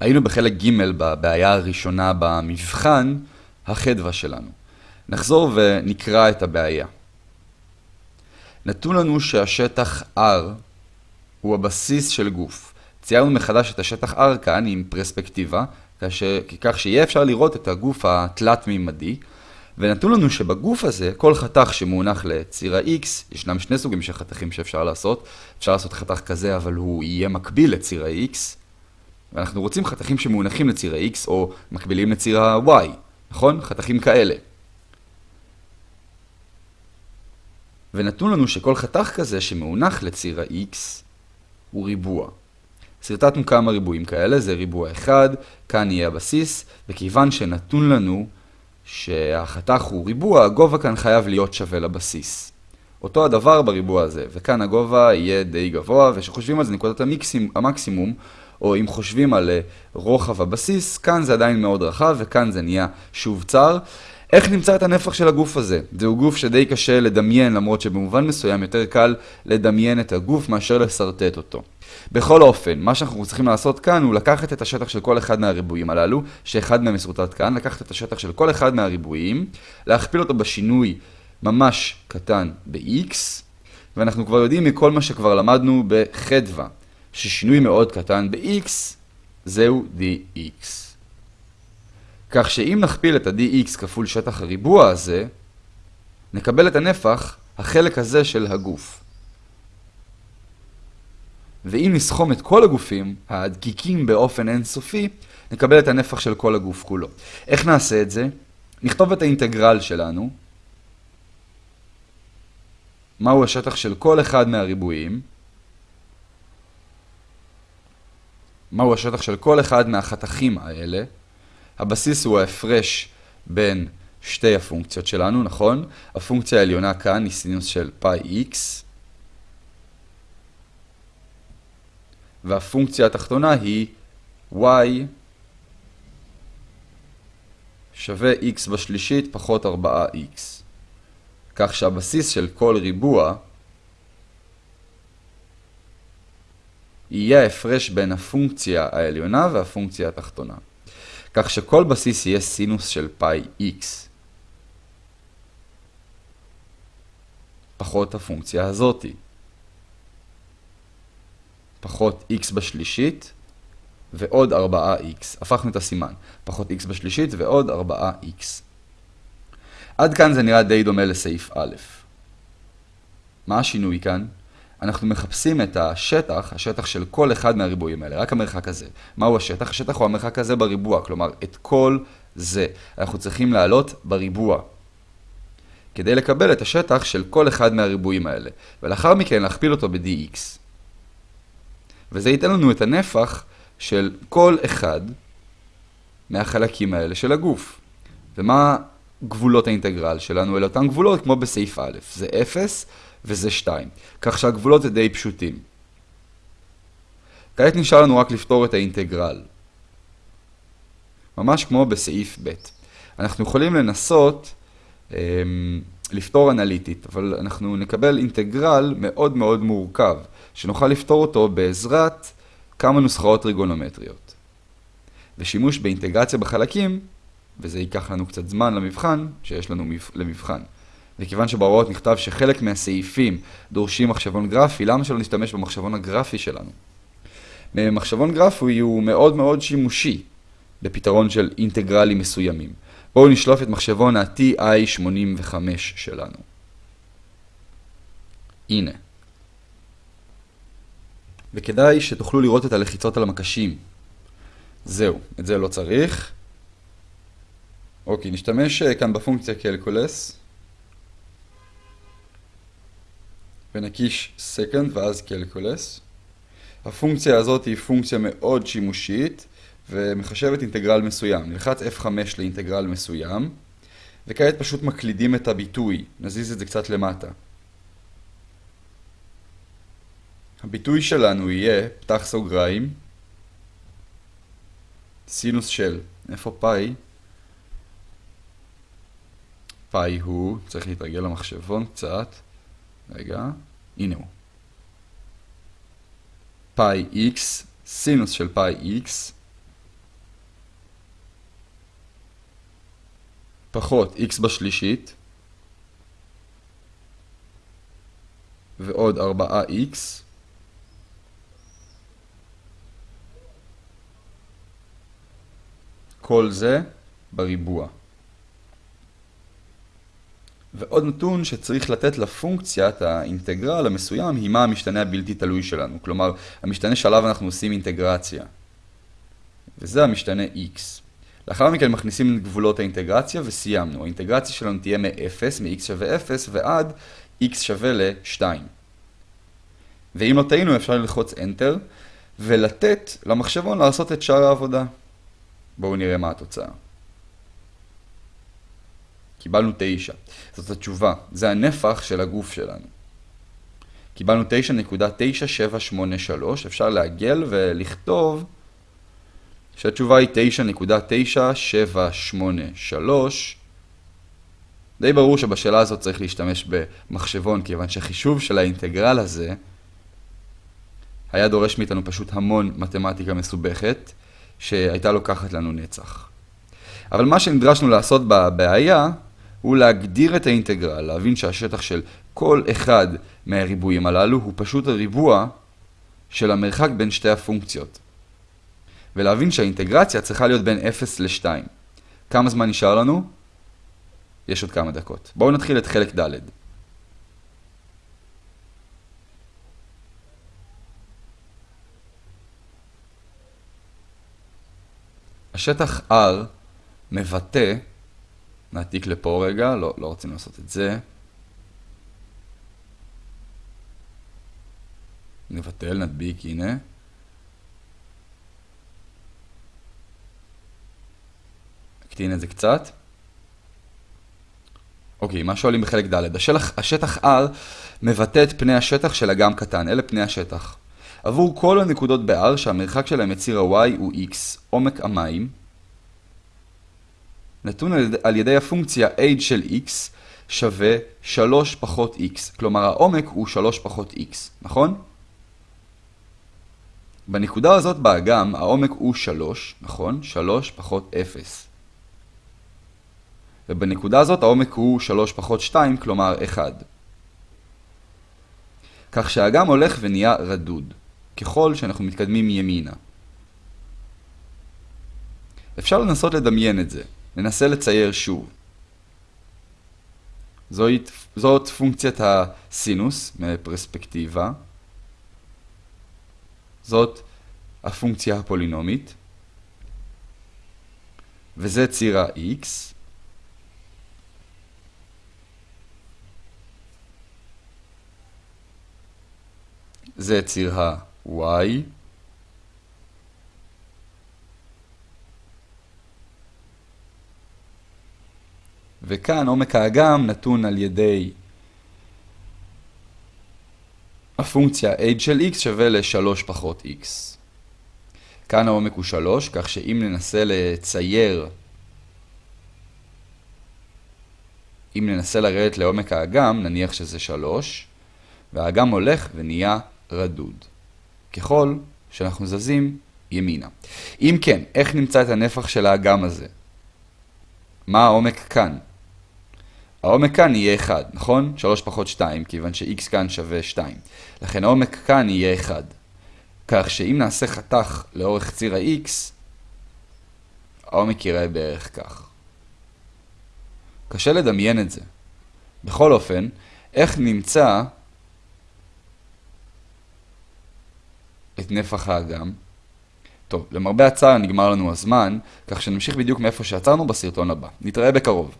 היינו בחלק ג' בבעיה הראשונה במבחן, החדווה שלנו. נחזור ונקרא את הבעיה. נתון לנו שהשטח R הוא הבסיס של גוף. ציירנו מחדש את השטח R כאן עם פרספקטיבה, כך שיהיה אפשר לראות את הגוף התלת-מימדי, ונתון לנו שבגוף הזה, כל חתך שמונח לציר ה-X, ישנם שני סוגים של חתכים שאפשר לעשות. אפשר לעשות חתך כזה, אבל הוא יהיה מקביל לציר ה-X, ואנחנו רוצים חתכים שמונחים לציר ה-X או מקבילים לציר ה-Y, נכון? חתכים כאלה. ונתנו לנו שכל חתך כזה שמונח לציר ה-X הוא ריבוע. סרטטנו כמה ריבועים כאלה, זה ריבוע אחד, כאן יהיה הבסיס, וכיוון שנתון לנו שהחתך הוא ריבוע, הגובה כאן חייב להיות שווה לבסיס. אותו הדבר בריבוע הזה, וכאן הגובה יהיה די גבוה, וכשחושבים על זה נקודת המקסימום, או אם חושבים על אה, רוחב הבסיס, כאן זה עדיין מאוד רחב, וכאן זה נהיה שוב צר. איך נמצא את הנפח של הגוף הזה? זהו גוף שדי קשה לדמיין, למרות שבמובן מסוים יותר קל לדמיין את הגוף מאשר לסרטט אותו. בכל אופן, מה שאנחנו צריכים לעשות כאן הוא לקחת את השטח של כל אחד מהריבועים הללו, שאחד מהם מסורטט כאן, לקחת את השטח של כל אחד מהריבועים, להכפיל אותו בשינוי ממש קטן ב-x, ואנחנו כבר יודעים מכל מה שכבר למדנו בחדווה, ששינוי מאוד קטן ב-x זהו dx. כך שאם נכפיל את ה-dx כפול שטח הריבוע הזה, נקבל את הנפח, החלק הזה של הגוף. ואם נסכום את כל הגופים, הדקיקים באופן אינסופי, נקבל את הנפח של כל הגוף כולו. איך נעשה את זה? נכתוב את האינטגרל שלנו. מהו השטח של כל אחד מהריבועים? מהו השטח של כל אחד מהחתכים האלה? הבסיס הוא ההפרש בין שתי הפונקציות שלנו, נכון? הפונקציה העליונה כאן היא סינוס של פאי x, והפונקציה התחתונה היא y שווה x בשלישית פחות 4x. כך שהבסיס של כל ריבוע יהיה ההפרש בין הפונקציה העליונה והפונקציה התחתונה. כך שכל בסיס יהיה סינוס של פאי x פחות הפונקציה הזאתי. פחות x בשלישית ועוד 4x. הפכנו את הסימן. פחות x בשלישית ועוד 4x. עד כאן זה נראה די דומה לסעיף א'. מה השינוי כאן? אנחנו מחפשים את השטח, השטח של כל אחד מהריבועים האלה, רק המרחק הזה. מהו השטח? השטח הוא המרחק הזה בריבוע, כלומר, את כל זה. אנחנו צריכים לעלות בריבוע. כדי לקבל את השטח של כל אחד מהריבועים האלה, ולאחר מכן להכפיל אותו ב-dx. וזה ייתן לנו את הנפח של כל אחד מהחלקים האלה של הגוף. ומה גבולות האינטגרל שלנו? אלה אותן גבולות כמו בסעיף א', זה 0 וזה 2. כך שהגבולות זה די פשוטים. כעת נשאר לנו רק לפתור את האינטגרל. ממש כמו בסעיף ב'. אנחנו יכולים לנסות אמ, לפתור אנליטית, אבל אנחנו נקבל אינטגרל מאוד מאוד מורכב, שנוכל לפתור אותו בעזרת כמה נוסחאות טריגונומטריות. ושימוש באינטגרציה בחלקים, וזה ייקח לנו קצת זמן למבחן, שיש לנו למבחן. וכיוון שבהוראות נכתב שחלק מהסעיפים דורשים מחשבון גרפי, למה שלא נשתמש במחשבון הגרפי שלנו? מחשבון גרפי הוא מאוד מאוד שימושי בפתרון של אינטגרלים מסוימים. בואו נשלוף את מחשבון ה-TI85 שלנו. הנה. וכדאי שתוכלו לראות את הלחיצות על המקשים. זהו, את זה לא צריך. אוקיי, נשתמש אה, כאן בפונקציה קלקולס. ונקיש second ואז קלקולס. הפונקציה הזאת היא פונקציה מאוד שימושית ומחשבת אינטגרל מסוים. נלחץ F5 לאינטגרל מסוים וכעת פשוט מקלידים את הביטוי. נזיז את זה קצת למטה. הביטוי שלנו יהיה, פתח סוגריים, סינוס של, איפה פאי? פאי הוא, צריך להתרגל למחשבון קצת, רגע, הנה הוא. פאי איקס, סינוס של פאי איקס, פחות x בשלישית, ועוד 4x, כל זה בריבוע. ועוד נתון שצריך לתת לפונקציית האינטגרל המסוים היא מה המשתנה הבלתי תלוי שלנו. כלומר, המשתנה שעליו אנחנו עושים אינטגרציה. וזה המשתנה x. לאחר מכן מכניסים גבולות האינטגרציה וסיימנו. האינטגרציה שלנו תהיה מ-0, מ-x שווה 0, ועד x שווה ל-2. ואם לא טעינו אפשר ללחוץ Enter ולתת למחשבון לעשות את שאר העבודה. בואו נראה מה התוצאה. קיבלנו 9. זאת התשובה. זה הנפח של הגוף שלנו. קיבלנו 9.9783. אפשר לעגל ולכתוב שהתשובה היא 9.9783. די ברור שבשאלה הזאת צריך להשתמש במחשבון, כיוון שהחישוב של האינטגרל הזה היה דורש מאיתנו פשוט המון מתמטיקה מסובכת, שהייתה לוקחת לנו נצח. אבל מה שנדרשנו לעשות בבעיה הוא להגדיר את האינטגרל, להבין שהשטח של כל אחד מהריבועים הללו הוא פשוט הריבוע של המרחק בין שתי הפונקציות. ולהבין שהאינטגרציה צריכה להיות בין 0 ל-2. כמה זמן נשאר לנו? יש עוד כמה דקות. בואו נתחיל את חלק ד'. השטח R מבטא, נעתיק לפה רגע, לא, לא רוצים לעשות את זה. נבטל, נדביק, הנה. נקטין את זה קצת. אוקיי, מה שואלים בחלק ד'? השטח, השטח R מבטא את פני השטח של אגם קטן, אלה פני השטח. עבור כל הנקודות ב-R שהמרחק שלהם מציר ה-Y הוא X, עומק המים, נתון על ידי הפונקציה h של x שווה 3 פחות x. כלומר העומק הוא 3 פחות x, נכון? בנקודה הזאת באגם העומק הוא 3, נכון? 3 פחות 0. ובנקודה הזאת העומק הוא 3 פחות 2, כלומר 1. כך שהאגם הולך ונהיה רדוד, ככל שאנחנו מתקדמים ימינה. אפשר לנסות לדמיין את זה. ננסה לצייר שוב. זאת, זאת פונקציית הסינוס מפרספקטיבה. זאת הפונקציה הפולינומית. וזה ציר ה-x. זה ציר ה-y. וכאן עומק האגם נתון על ידי הפונקציה h של x שווה ל-3 פחות x. כאן העומק הוא 3, כך שאם ננסה לצייר, אם ננסה לרדת לעומק האגם, נניח שזה 3, והאגם הולך ונהיה רדוד. ככל שאנחנו זזים ימינה. אם כן, איך נמצא את הנפח של האגם הזה? מה העומק כאן? העומק כאן יהיה 1, נכון? 3 פחות 2, כיוון ש-x כאן שווה 2. לכן העומק כאן יהיה 1. כך שאם נעשה חתך לאורך ציר ה-x, העומק יראה בערך כך. קשה לדמיין את זה. בכל אופן, איך נמצא את נפח האגם? טוב, למרבה הצער נגמר לנו הזמן, כך שנמשיך בדיוק מאיפה שעצרנו בסרטון הבא. נתראה בקרוב.